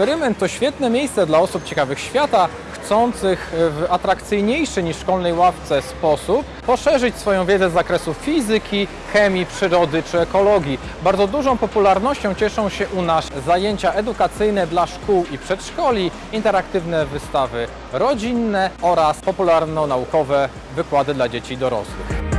Eksperyment to świetne miejsce dla osób ciekawych świata, chcących w atrakcyjniejszy niż szkolnej ławce sposób poszerzyć swoją wiedzę z zakresu fizyki, chemii, przyrody czy ekologii. Bardzo dużą popularnością cieszą się u nas zajęcia edukacyjne dla szkół i przedszkoli, interaktywne wystawy rodzinne oraz popularno-naukowe wykłady dla dzieci i dorosłych.